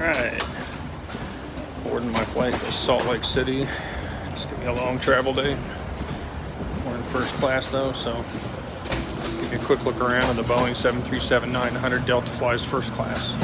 Alright. Boarding my flight to Salt Lake City. It's gonna be a long travel day. We're in first class though, so give you a quick look around. on the Boeing 737-900 Delta flies first class.